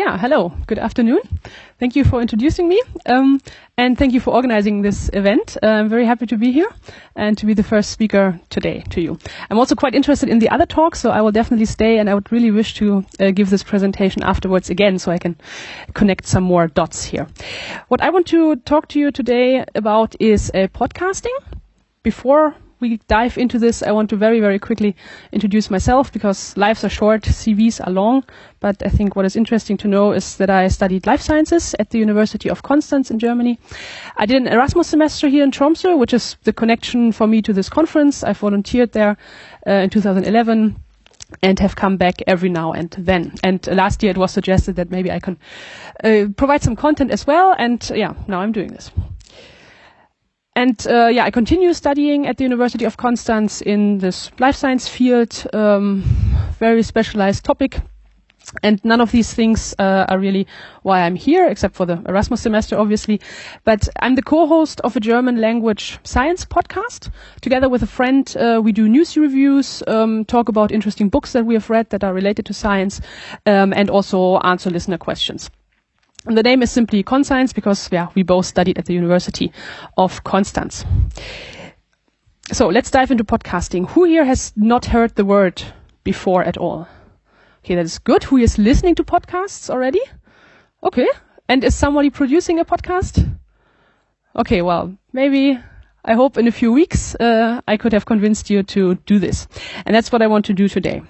Yeah, hello. Good afternoon. Thank you for introducing me, um, and thank you for organizing this event. Uh, I'm very happy to be here and to be the first speaker today to you. I'm also quite interested in the other talks, so I will definitely stay, and I would really wish to uh, give this presentation afterwards again, so I can connect some more dots here. What I want to talk to you today about is uh, podcasting. Before we dive into this, I want to very, very quickly introduce myself because lives are short, CVs are long. But I think what is interesting to know is that I studied life sciences at the University of Konstanz in Germany. I did an Erasmus semester here in Tromsø, which is the connection for me to this conference. I volunteered there uh, in 2011 and have come back every now and then. And last year it was suggested that maybe I can uh, provide some content as well. And yeah, now I'm doing this. And uh, yeah, I continue studying at the University of Konstanz in this life science field, um, very specialized topic. And none of these things uh, are really why I'm here, except for the Erasmus semester, obviously. But I'm the co-host of a German language science podcast. Together with a friend, uh, we do news reviews, um, talk about interesting books that we have read that are related to science, um, and also answer listener questions. The name is simply Konscience because yeah, we both studied at the University of Konstanz. So let's dive into podcasting. Who here has not heard the word before at all? Okay, that is good. Who is listening to podcasts already? Okay. And is somebody producing a podcast? Okay, well, maybe I hope in a few weeks uh, I could have convinced you to do this. And that's what I want to do today.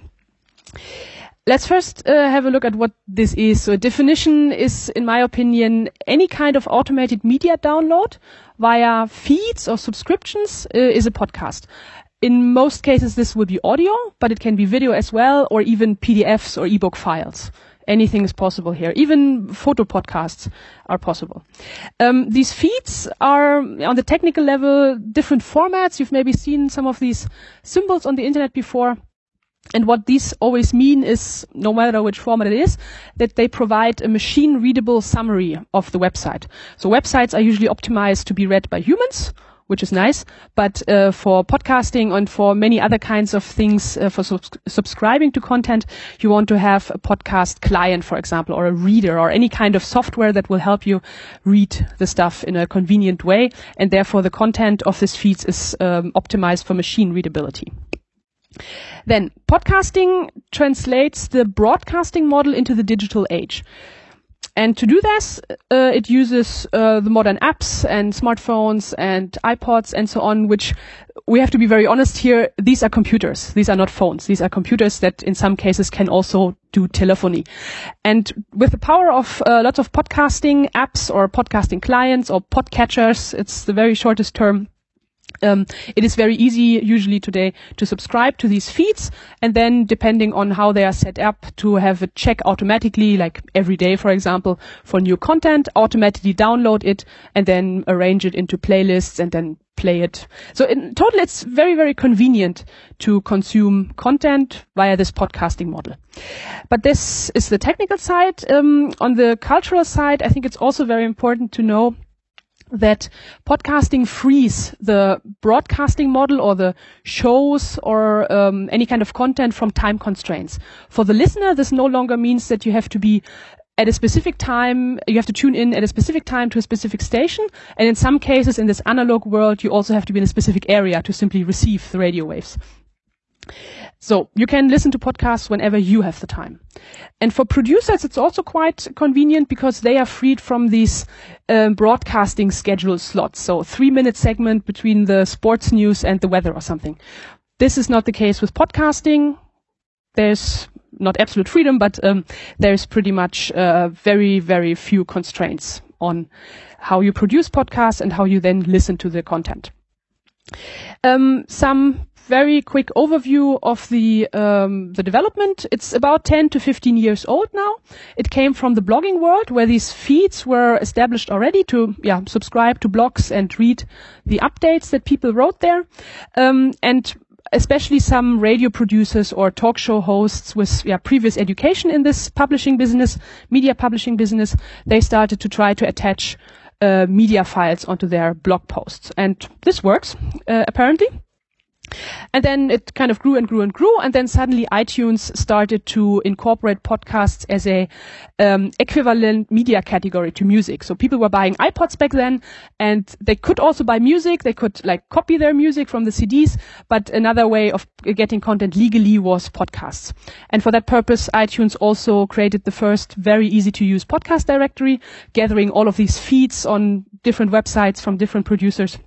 Let's first uh, have a look at what this is. So a definition is, in my opinion, any kind of automated media download via feeds or subscriptions uh, is a podcast. In most cases, this will be audio, but it can be video as well, or even PDFs or ebook files. Anything is possible here. Even photo podcasts are possible. Um, these feeds are, on the technical level, different formats. You've maybe seen some of these symbols on the internet before. And what these always mean is, no matter which format it is, that they provide a machine readable summary of the website. So websites are usually optimized to be read by humans, which is nice. But uh, for podcasting and for many other kinds of things, uh, for subs- subscribing to content, you want to have a podcast client, for example, or a reader or any kind of software that will help you read the stuff in a convenient way. And therefore the content of this feeds is um, optimized for machine readability. Then podcasting translates the broadcasting model into the digital age. And to do this, uh, it uses uh, the modern apps and smartphones and iPods and so on, which we have to be very honest here. These are computers. These are not phones. These are computers that in some cases can also do telephony. And with the power of uh, lots of podcasting apps or podcasting clients or podcatchers, it's the very shortest term um, it is very easy usually today to subscribe to these feeds and then depending on how they are set up to have a check automatically like every day for example for new content automatically download it and then arrange it into playlists and then play it. So in total it's very very convenient to consume content via this podcasting model. But this is the technical side. Um, on the cultural side i think it's also very important to know that podcasting frees the broadcasting model or the shows or um, any kind of content from time constraints. For the listener, this no longer means that you have to be at a specific time, you have to tune in at a specific time to a specific station. And in some cases, in this analog world, you also have to be in a specific area to simply receive the radio waves. So you can listen to podcasts whenever you have the time. And for producers, it's also quite convenient because they are freed from these um, broadcasting schedule slots. So three minute segment between the sports news and the weather or something. This is not the case with podcasting. There's not absolute freedom, but um, there's pretty much uh, very, very few constraints on how you produce podcasts and how you then listen to the content. Um, some very quick overview of the um, the development. It's about 10 to 15 years old now. It came from the blogging world where these feeds were established already to yeah subscribe to blogs and read the updates that people wrote there. Um, and especially some radio producers or talk show hosts with yeah, previous education in this publishing business, media publishing business, they started to try to attach uh, media files onto their blog posts. And this works, uh, apparently. And then it kind of grew and grew and grew, and then suddenly iTunes started to incorporate podcasts as a um, equivalent media category to music. So people were buying iPods back then, and they could also buy music. They could like copy their music from the CDs, but another way of getting content legally was podcasts. And for that purpose, iTunes also created the first very easy to use podcast directory, gathering all of these feeds on different websites from different producers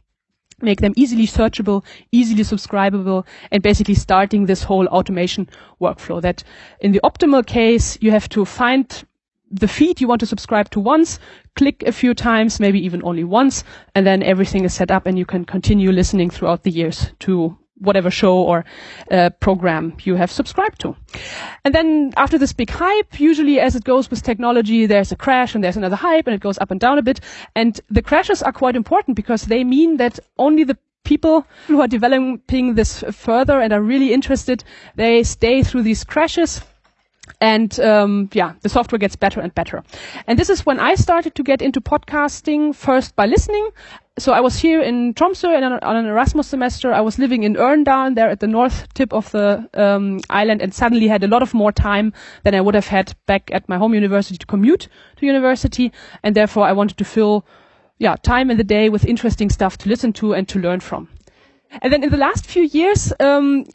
make them easily searchable, easily subscribable, and basically starting this whole automation workflow. That in the optimal case, you have to find the feed you want to subscribe to once, click a few times, maybe even only once, and then everything is set up and you can continue listening throughout the years to whatever show or uh, program you have subscribed to. And then after this big hype, usually as it goes with technology, there's a crash and there's another hype and it goes up and down a bit. And the crashes are quite important because they mean that only the people who are developing this further and are really interested, they stay through these crashes and um, yeah, the software gets better and better. And this is when I started to get into podcasting first by listening. So I was here in Tromsø on, an Erasmus semester. I was living in Ørndalen there at the north tip of the um, island and suddenly had a lot of more time than I would have had back at my home university to commute to university. And therefore I wanted to fill yeah, time in the day with interesting stuff to listen to and to learn from. And then in the last few years, um,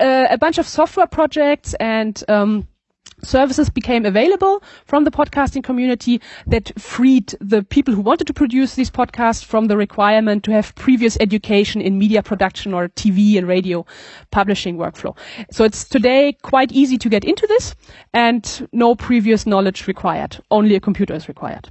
uh, a bunch of software projects and um, services became available from the podcasting community that freed the people who wanted to produce these podcasts from the requirement to have previous education in media production or TV and radio publishing workflow. So it's today quite easy to get into this and no previous knowledge required. Only a computer is required.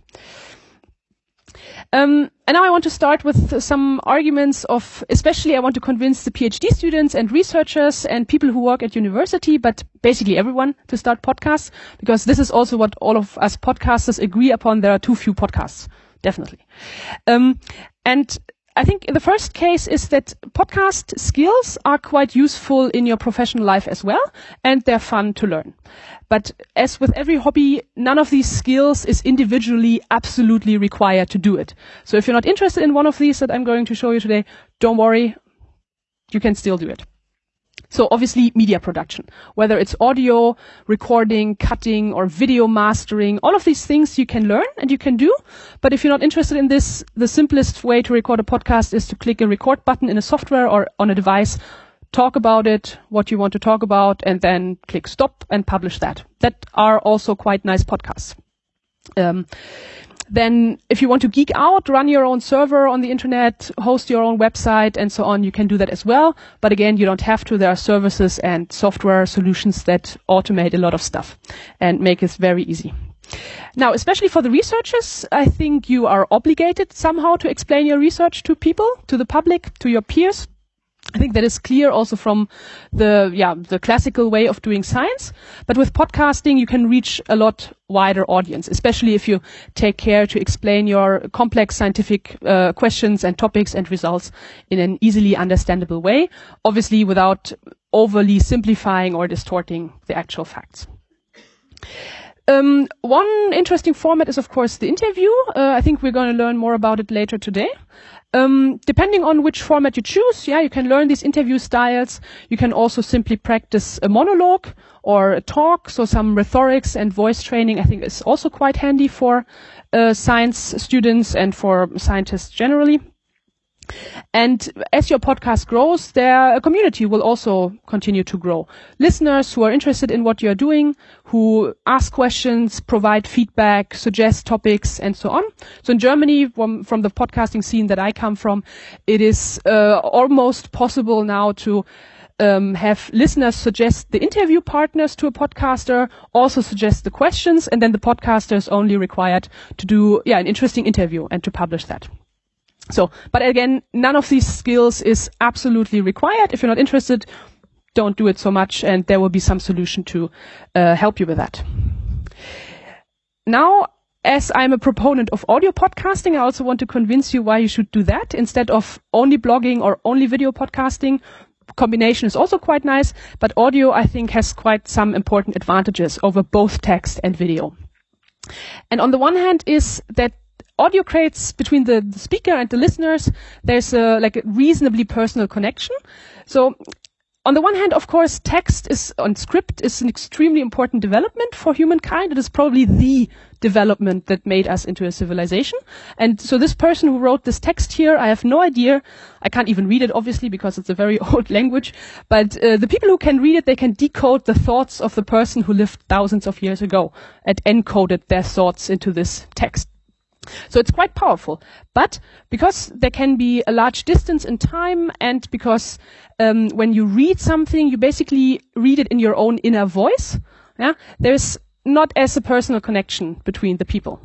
Um, and now I want to start with some arguments of, especially I want to convince the PhD students and researchers and people who work at university, but basically everyone to start podcasts, because this is also what all of us podcasters agree upon. There are too few podcasts, definitely. Um, and I think the first case is that podcast skills are quite useful in your professional life as well, and they're fun to learn. But as with every hobby, none of these skills is individually absolutely required to do it. So if you're not interested in one of these that I'm going to show you today, don't worry, you can still do it. So obviously media production, whether it's audio, recording, cutting, or video mastering, all of these things you can learn and you can do. But if you're not interested in this, the simplest way to record a podcast is to click a record button in a software or on a device, talk about it, what you want to talk about, and then click stop and publish that. That are also quite nice podcasts. Um, then if you want to geek out, run your own server on the internet, host your own website and so on, you can do that as well. But again, you don't have to. There are services and software solutions that automate a lot of stuff and make it very easy. Now, especially for the researchers, I think you are obligated somehow to explain your research to people, to the public, to your peers. I think that is clear also from the yeah the classical way of doing science. But with podcasting, you can reach a lot wider audience, especially if you take care to explain your complex scientific uh, questions and topics and results in an easily understandable way. Obviously, without overly simplifying or distorting the actual facts. Um, one interesting format is, of course, the interview. Uh, I think we're going to learn more about it later today. Um, depending on which format you choose, yeah, you can learn these interview styles. You can also simply practice a monologue or a talk. So some rhetorics and voice training, I think, is also quite handy for uh, science students and for scientists generally. And as your podcast grows, their community will also continue to grow. Listeners who are interested in what you're doing, who ask questions, provide feedback, suggest topics, and so on. So in Germany, from, from the podcasting scene that I come from, it is uh, almost possible now to um, have listeners suggest the interview partners to a podcaster, also suggest the questions, and then the podcaster is only required to do yeah an interesting interview and to publish that. So, but again, none of these skills is absolutely required. If you're not interested, don't do it so much, and there will be some solution to uh, help you with that. Now, as I'm a proponent of audio podcasting, I also want to convince you why you should do that instead of only blogging or only video podcasting. Combination is also quite nice, but audio, I think, has quite some important advantages over both text and video. And on the one hand is that audio creates between the, the speaker and the listeners, there's a, like a reasonably personal connection. So on the one hand, of course, text is on script is an extremely important development for humankind. It is probably the development that made us into a civilization. And so this person who wrote this text here, I have no idea. I can't even read it, obviously, because it's a very old language. But uh, the people who can read it, they can decode the thoughts of the person who lived thousands of years ago and encoded their thoughts into this text. So it's quite powerful. But because there can be a large distance in time and because um, when you read something, you basically read it in your own inner voice, yeah, there's not as a personal connection between the people.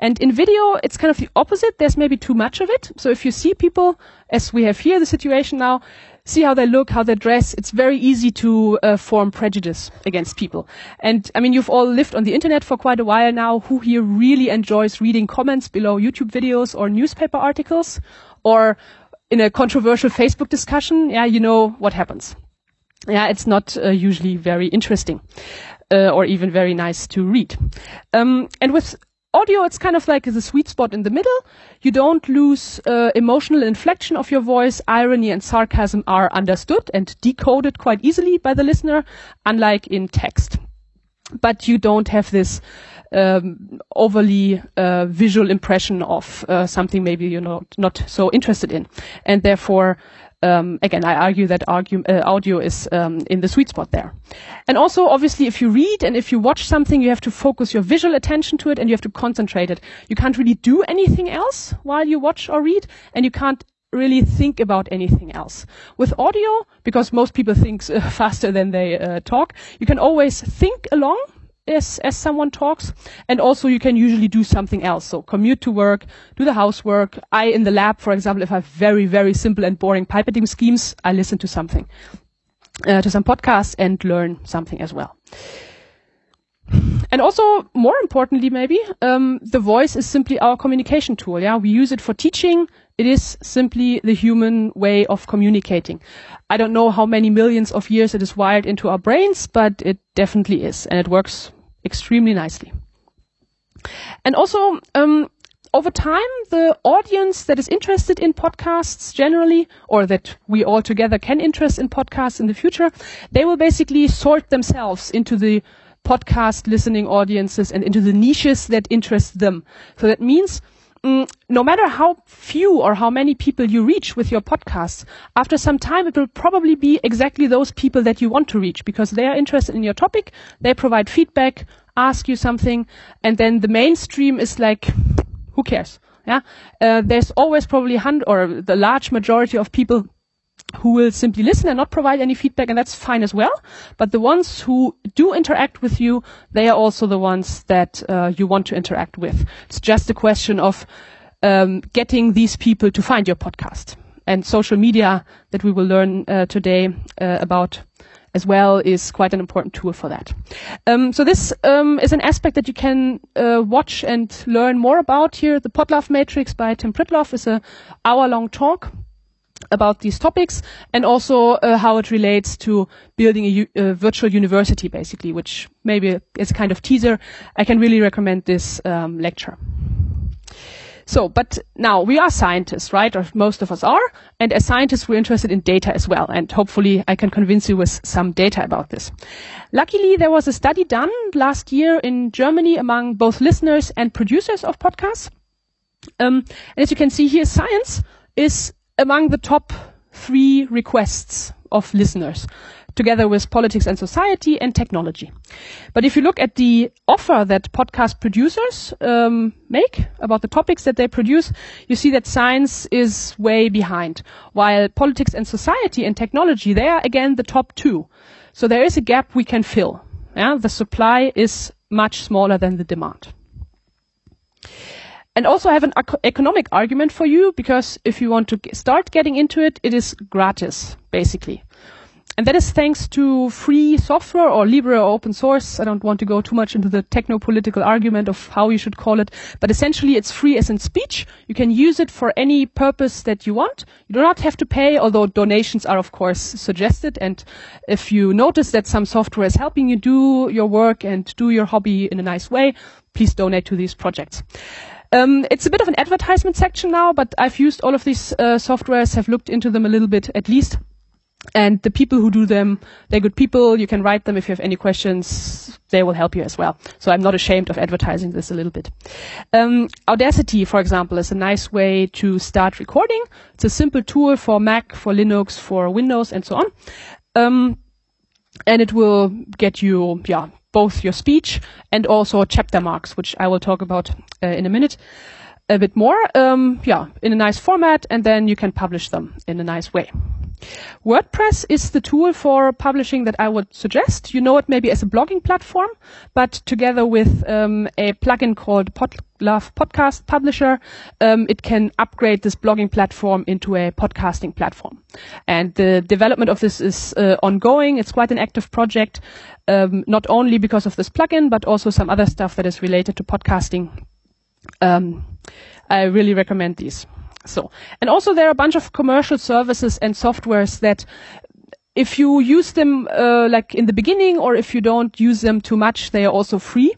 And in video, it's kind of the opposite. There's maybe too much of it. So if you see people, as we have here the situation now, see how they look, how they dress. It's very easy to uh, form prejudice against people. And I mean, you've all lived on the internet for quite a while now. Who here really enjoys reading comments below YouTube videos or newspaper articles or in a controversial Facebook discussion? Yeah, you know what happens. Yeah, it's not uh, usually very interesting. Uh, or even very nice to read. Um, and with audio, it's kind of like the sweet spot in the middle. You don't lose uh, emotional inflection of your voice. Irony and sarcasm are understood and decoded quite easily by the listener, unlike in text. But you don't have this um, overly uh, visual impression of uh, something maybe you're not, not so interested in, and therefore um, again, I argue that argue, uh, audio is um, in the sweet spot there. And also, obviously, if you read and if you watch something, you have to focus your visual attention to it and you have to concentrate it. You can't really do anything else while you watch or read, and you can't really think about anything else. With audio, because most people think uh, faster than they uh, talk, you can always think along as, as someone talks. And also you can usually do something else. So commute to work, do the housework. I, in the lab, for example, if I have very, very simple and boring pipetting schemes, I listen to something, uh, to some podcasts and learn something as well. And also, more importantly, maybe, um, the voice is simply our communication tool. Yeah, we use it for teaching. It is simply the human way of communicating. I don't know how many millions of years it is wired into our brains, but it definitely is, and it works extremely nicely. And also, um, over time, the audience that is interested in podcasts generally, or that we all together can interest in podcasts in the future, they will basically sort themselves into the podcast listening audiences and into the niches that interest them. So that means no matter how few or how many people you reach with your podcast, after some time it will probably be exactly those people that you want to reach because they are interested in your topic, they provide feedback, ask you something, and then the mainstream is like, who cares? Yeah, uh, there's always probably hundred or the large majority of people who will simply listen and not provide any feedback, and that's fine as well. But the ones who do interact with you, they are also the ones that uh, you want to interact with. It's just a question of um, getting these people to find your podcast. And social media that we will learn uh, today uh, about as well is quite an important tool for that. Um, so this um, is an aspect that you can uh, watch and learn more about here. The Podlove Matrix by Tim Pritlove is a hour-long talk about these topics and also uh, how it relates to building a, a, virtual university, basically, which maybe is a kind of teaser. I can really recommend this um, lecture. So, but now we are scientists, right? Or most of us are. And as scientists, we're interested in data as well. And hopefully I can convince you with some data about this. Luckily, there was a study done last year in Germany among both listeners and producers of podcasts. Um, and as you can see here, science is among the top three requests of listeners together with politics and society and technology. But if you look at the offer that podcast producers um, make about the topics that they produce, you see that science is way behind, while politics and society and technology, they are again the top two. So there is a gap we can fill. Yeah? The supply is much smaller than the demand. And also I have an economic argument for you because if you want to start getting into it, it is gratis, basically. And that is thanks to free software or libre or open source. I don't want to go too much into the techno-political argument of how you should call it, but essentially it's free as in speech. You can use it for any purpose that you want. You do not have to pay, although donations are of course suggested. And if you notice that some software is helping you do your work and do your hobby in a nice way, please donate to these projects. Um, it's a bit of an advertisement section now, but I've used all of these uh, softwares, have looked into them a little bit at least. And the people who do them, they're good people. You can write them if you have any questions. They will help you as well. So I'm not ashamed of advertising this a little bit. Um, Audacity, for example, is a nice way to start recording. It's a simple tool for Mac, for Linux, for Windows, and so on. Um, and it will get you, yeah, both your speech and also chapter marks, which I will talk about uh, in a minute a bit more, um, yeah, in a nice format, and then you can publish them in a nice way. WordPress is the tool for publishing that I would suggest. You know it maybe as a blogging platform, but together with um, a plugin called Podlove Podcast Publisher, um, it can upgrade this blogging platform into a podcasting platform. And the development of this is uh, ongoing. It's quite an active project, um, not only because of this plugin, but also some other stuff that is related to podcasting. Um, I really recommend these. So, and also there are a bunch of commercial services and softwares that if you use them uh, like in the beginning or if you don't use them too much, they are also free.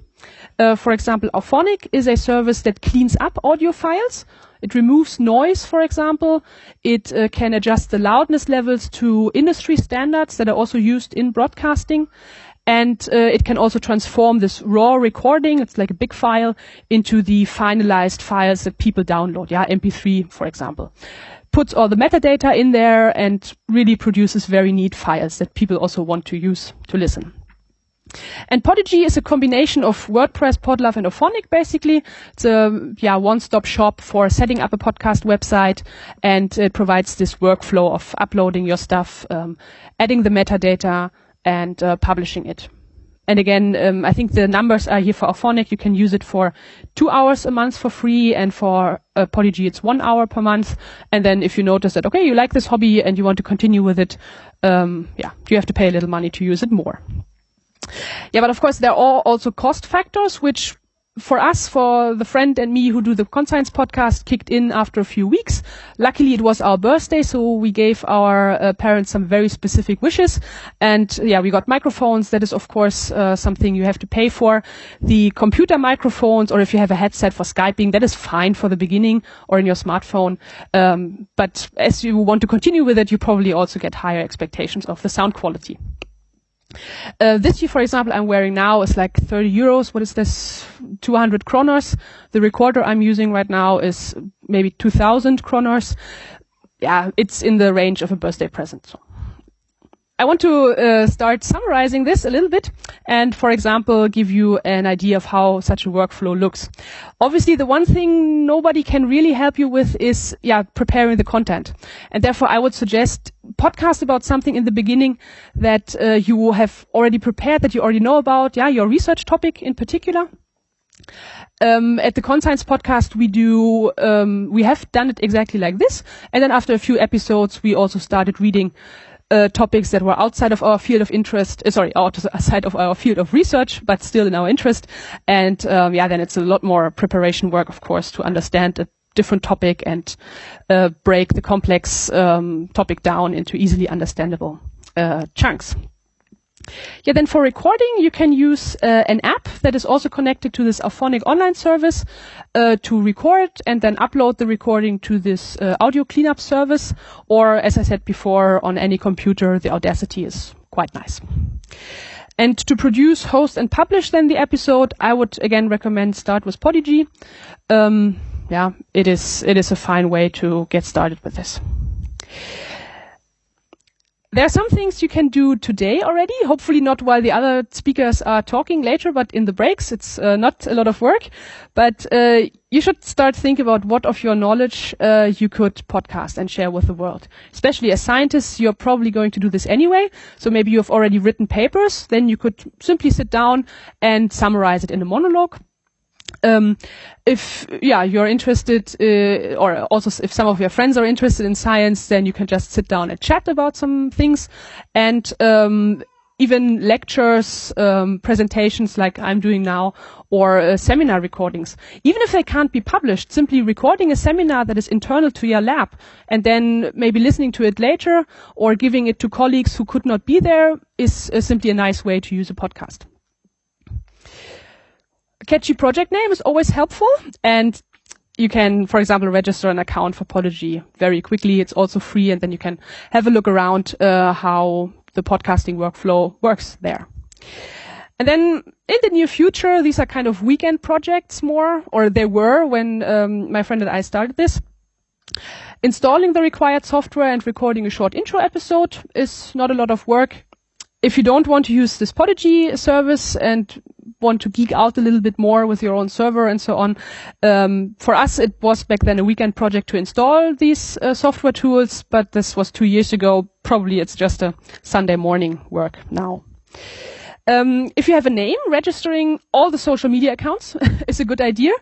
Uh, for example, Auphonic is a service that cleans up audio files. It removes noise, for example. It uh, can adjust the loudness levels to industry standards that are also used in broadcasting and uh, it can also transform this raw recording it's like a big file into the finalized files that people download yeah mp3 for example puts all the metadata in there and really produces very neat files that people also want to use to listen and Podigee is a combination of WordPress, Podlove, and Auphonic, basically. It's a yeah, one-stop shop for setting up a podcast website, and it provides this workflow of uploading your stuff, um, adding the metadata, and uh, publishing it. And again, um, I think the numbers are here for Auphonic. You can use it for two hours a month for free, and for uh, Podigee, it's one hour per month. And then if you notice that, okay, you like this hobby and you want to continue with it, um, yeah, you have to pay a little money to use it more. Yeah, but of course there are also cost factors which for us, for the friend and me who do the Konscience podcast, kicked in after a few weeks. Luckily, it was our birthday, so we gave our uh, parents some very specific wishes. And yeah, we got microphones. That is, of course, uh, something you have to pay for. The computer microphones, or if you have a headset for Skyping, that is fine for the beginning or in your smartphone. Um, but as you want to continue with it, you probably also get higher expectations of the sound quality. Uh, this year, for example, I'm wearing now is like 30 euros. What is this? 200 kroners. The recorder I'm using right now is maybe 2000 kroners. Yeah, it's in the range of a birthday present. So. I want to uh, start summarizing this a little bit and, for example, give you an idea of how such a workflow looks. Obviously, the one thing nobody can really help you with is, yeah, preparing the content. And therefore, I would suggest podcast about something in the beginning that uh, you have already prepared, that you already know about, yeah, your research topic in particular. Um, at the Konscience podcast, we do, um, we have done it exactly like this. And then after a few episodes, we also started reading uh, topics that were outside of our field of interest, uh, sorry, outside of our field of research, but still in our interest. And um, yeah, then it's a lot more preparation work, of course, to understand a different topic and uh, break the complex um, topic down into easily understandable uh, chunks. Yeah, then for recording, you can use uh, an app that is also connected to this Auphonic online service uh, to record and then upload the recording to this uh, audio cleanup service. Or, as I said before, on any computer, the Audacity is quite nice. And to produce, host, and publish then the episode, I would again recommend start with Podigee. Um, yeah, it is it is a fine way to get started with this. There are some things you can do today already, hopefully not while the other speakers are talking later, but in the breaks. It's uh, not a lot of work, but uh, you should start thinking about what of your knowledge uh, you could podcast and share with the world. Especially as scientists, you're probably going to do this anyway. So maybe you have already written papers, then you could simply sit down and summarize it in a monologue um, if yeah you're interested uh, or also if some of your friends are interested in science then you can just sit down and chat about some things. And um, even lectures um, presentations like i'm doing now or uh, seminar recordings. Even if they can't be published simply recording a seminar that is internal to your lab and then maybe listening to it later or giving it to colleagues who could not be there is uh, simply a nice way to use a podcast catchy project name is always helpful. And you can, for example, register an account for Podigee very quickly. It's also free, and then you can have a look around uh, how the podcasting workflow works there. And then in the near future, these are kind of weekend projects more, or they were when um, my friend and I started this. Installing the required software and recording a short intro episode is not a lot of work. If you don't want to use this Podigee service and want to geek out a little bit more with your own server and so on, um, for us it was back then a weekend project to install these uh, software tools, but this was two years ago. Probably it's just a Sunday morning work now. Um, if you have a name, registering all the social media accounts is a good idea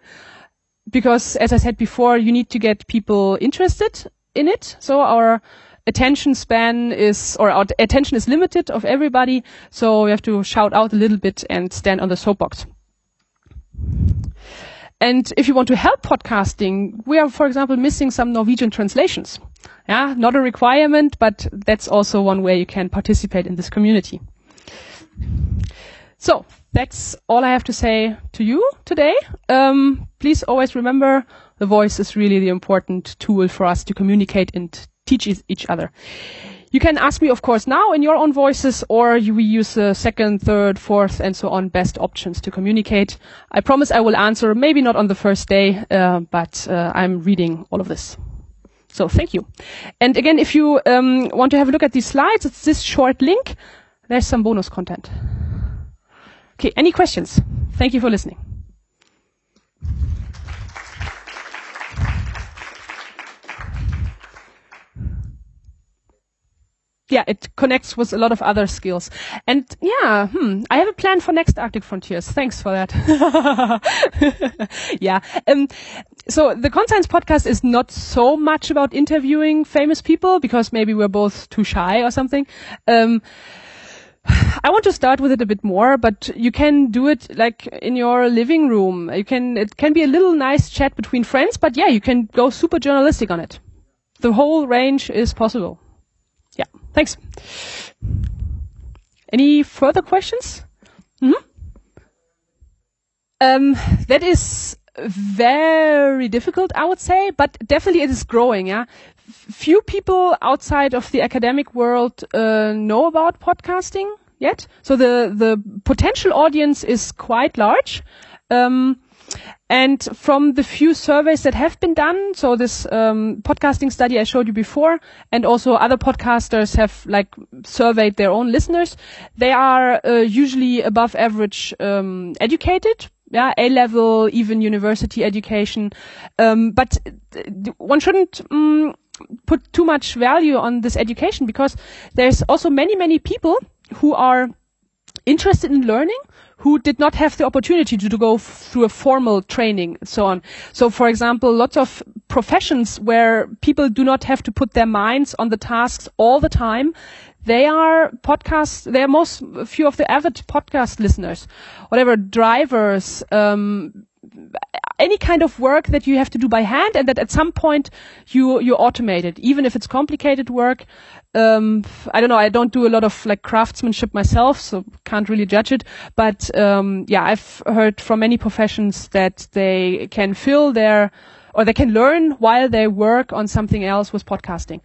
because, as I said before, you need to get people interested in it. So our attention span is, or attention is limited of everybody. So we have to shout out a little bit and stand on the soapbox. And if you want to help podcasting, we are, for example, missing some Norwegian translations. Yeah, not a requirement, but that's also one way you can participate in this community. So that's all I have to say to you today. Um, please always remember the voice is really the important tool for us to communicate and teach each other. You can ask me, of course, now in your own voices, or you, we use the second, third, fourth, and so on best options to communicate. I promise I will answer, maybe not on the first day, uh, but uh, I'm reading all of this. So thank you. And again, if you um, want to have a look at these slides, it's this short link. There's some bonus content. Okay, any questions? Thank you for listening. Yeah, it connects with a lot of other skills. And yeah, hmm, I have a plan for next Arctic Frontiers. Thanks for that. yeah. Um, so the Konscience podcast is not so much about interviewing famous people because maybe we're both too shy or something. Um, I want to start with it a bit more, but you can do it like in your living room. You can, it can be a little nice chat between friends, but yeah, you can go super journalistic on it. The whole range is possible. Yeah, thanks. Any further questions? Mm-hmm. Um, that is very difficult, I would say, but definitely it is growing. Yeah, few people outside of the academic world uh, know about podcasting yet. So the the potential audience is quite large. Um, and from the few surveys that have been done, so this um, podcasting study I showed you before, and also other podcasters have like surveyed their own listeners, they are uh, usually above average um, educated, yeah, A level, even university education. Um, but one shouldn't um, put too much value on this education because there's also many, many people who are interested in learning who did not have the opportunity to, to go through a formal training and so on. So, for example, lots of professions where people do not have to put their minds on the tasks all the time. They are podcasts. They are most few of the avid podcast listeners. Whatever drivers, um, any kind of work that you have to do by hand and that at some point you you automate it even if it's complicated work. Um, I don't know I don't do a lot of like craftsmanship myself so can't really judge it. But um, yeah I've heard from many professions that they can fill their or they can learn while they work on something else with podcasting.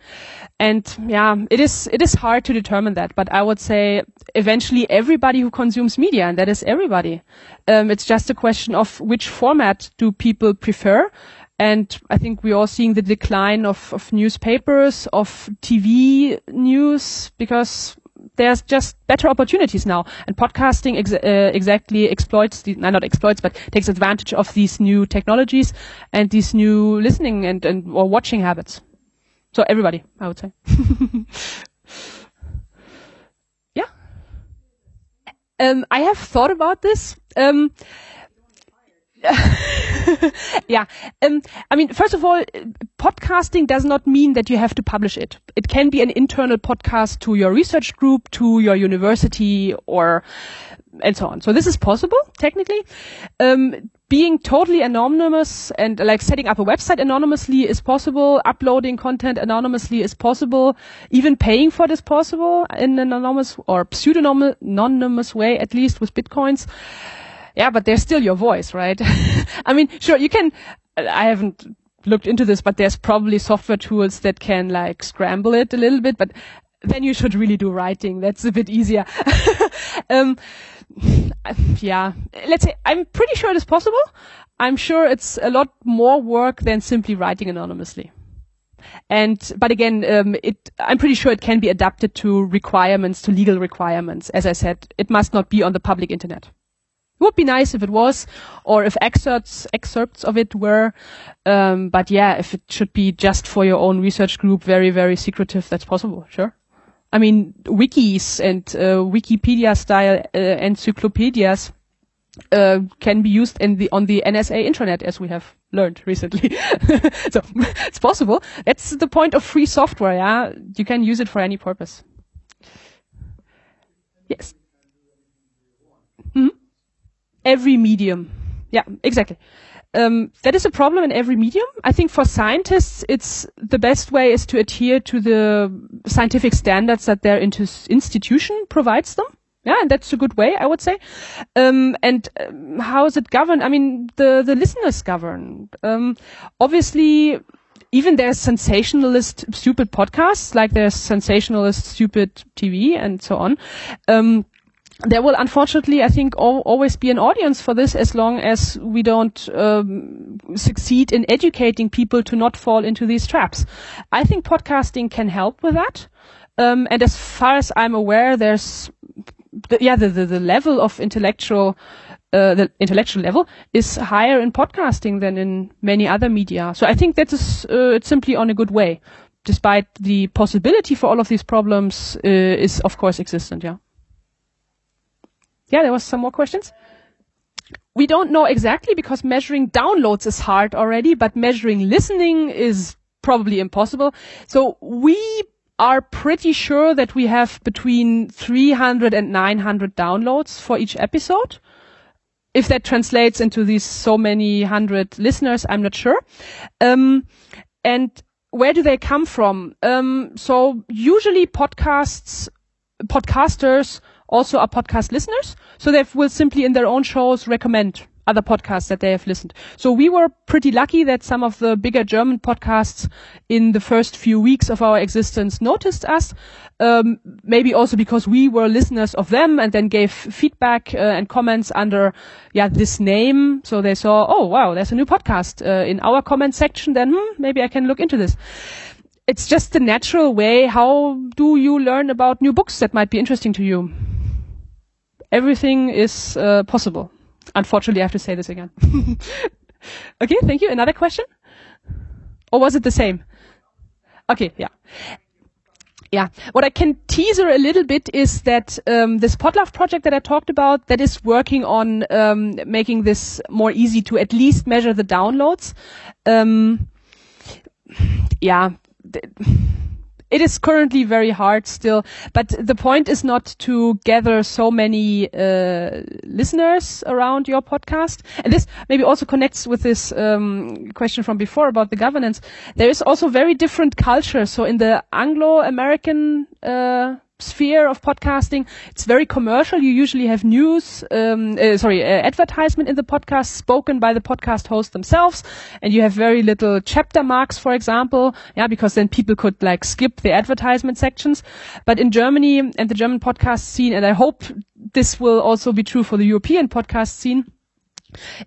And yeah, it is, it is hard to determine that, but I would say eventually everybody who consumes media, and that is everybody. Um, it's just a question of which format do people prefer. And I think we're seeing the decline of, of newspapers, of TV news, because there's just better opportunities now, and podcasting ex- uh, exactly exploits the, no, not exploits, but takes advantage of these new technologies and these new listening and, and or watching habits. So everybody, I would say. yeah. Um, I have thought about this. Um, yeah. Um, I mean, first of all, podcasting does not mean that you have to publish it. It can be an internal podcast to your research group, to your university, or and so on. So this is possible technically. Um, being totally anonymous and like setting up a website anonymously is possible. Uploading content anonymously is possible. Even paying for it is possible in an anonymous or pseudonymous way, at least with bitcoins yeah, but they're still your voice, right? I mean, sure, you can, I haven't looked into this, but there's probably software tools that can like scramble it a little bit, but then you should really do writing. That's a bit easier. um, yeah, let's say I'm pretty sure it is possible. I'm sure it's a lot more work than simply writing anonymously. And, but again, um, it, I'm pretty sure it can be adapted to requirements, to legal requirements. As I said, it must not be on the public internet. It would be nice if it was, or if excerpts, excerpts of it were. Um, but yeah, if it should be just for your own research group, very, very secretive, that's possible, sure. I mean, wikis and uh, Wikipedia style uh, encyclopedias uh, can be used in the on the NSA intranet, as we have learned recently. so it's possible. That's the point of free software. Yeah, you can use it for any purpose. Yes. Every medium. Yeah, exactly. Um, that is a problem in every medium. I think for scientists, it's the best way is to adhere to the scientific standards that their institution provides them. Yeah, and that's a good way, I would say. Um, and um, how is it governed? I mean, the the listeners govern. Um, obviously, even there's sensationalist, stupid podcasts, like there's sensationalist, stupid TV, and so on. Um, there will unfortunately, I think, al always be an audience for this as long as we don't um, succeed in educating people to not fall into these traps. I think podcasting can help with that. Um, and as far as I'm aware, there's the, yeah, the, the, the level of intellectual, uh, the intellectual level is higher in podcasting than in many other media. So I think that is, uh, it's simply on a good way, despite the possibility for all of these problems uh, is of course existent. Yeah. Yeah, there was some more questions. We don't know exactly because measuring downloads is hard already, but measuring listening is probably impossible. So we are pretty sure that we have between 300 and 900 downloads for each episode. If that translates into these so many hundred listeners, I'm not sure. Um, and where do they come from? Um, so usually podcasts, podcasters also are podcast listeners. So they will simply in their own shows recommend other podcasts that they have listened. So we were pretty lucky that some of the bigger German podcasts in the first few weeks of our existence noticed us. Um, maybe also because we were listeners of them and then gave feedback uh, and comments under yeah this name. So they saw, oh wow, there's a new podcast uh, in our comment section. Then hmm, maybe I can look into this. It's just the natural way. How do you learn about new books that might be interesting to you? Everything is uh, possible. Unfortunately, I have to say this again. okay, thank you. Another question? Or was it the same? Okay, yeah. Yeah, what I can teaser a little bit is that um, this Podlove project that I talked about, that is working on um, making this more easy to at least measure the downloads. Um, yeah, it is currently very hard still, but the point is not to gather so many uh, listeners around your podcast. And this maybe also connects with this um, question from before about the governance. There is also very different culture. So in the Anglo-American uh, sphere of podcasting. It's very commercial. You usually have news, um, uh, sorry, uh, advertisement in the podcast spoken by the podcast host themselves, and you have very little chapter marks, for example, yeah, because then people could like skip the advertisement sections. But in Germany and the German podcast scene, and I hope this will also be true for the European podcast scene.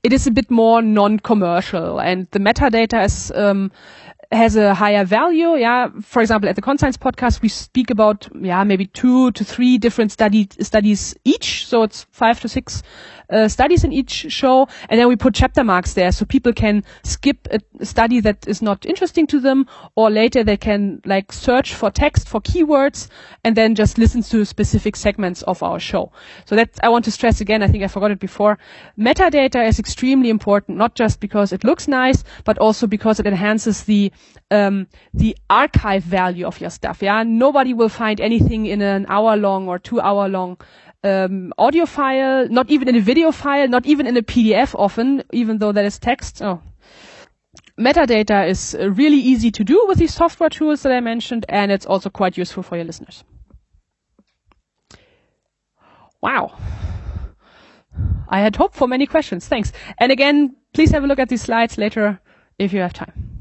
It is a bit more non-commercial, and the metadata is um, has a higher value. Yeah. For example, at the Konscience podcast, we speak about, yeah, maybe two to three different study, studies each. So it's five to six uh, studies in each show, and then we put chapter marks there so people can skip a study that is not interesting to them, or later they can like search for text for keywords and then just listen to specific segments of our show. So that I want to stress again. I think I forgot it before. Metadata is extremely important, not just because it looks nice, but also because it enhances the um, the archive value of your stuff. Yeah, nobody will find anything in an hour long or two hour long um, audio file, not even in a video file, not even in a PDF often, even though that is text. Oh. Metadata is uh, really easy to do with these software tools that I mentioned, and it's also quite useful for your listeners. Wow. I had hoped for many questions. Thanks. And again, please have a look at these slides later if you have time.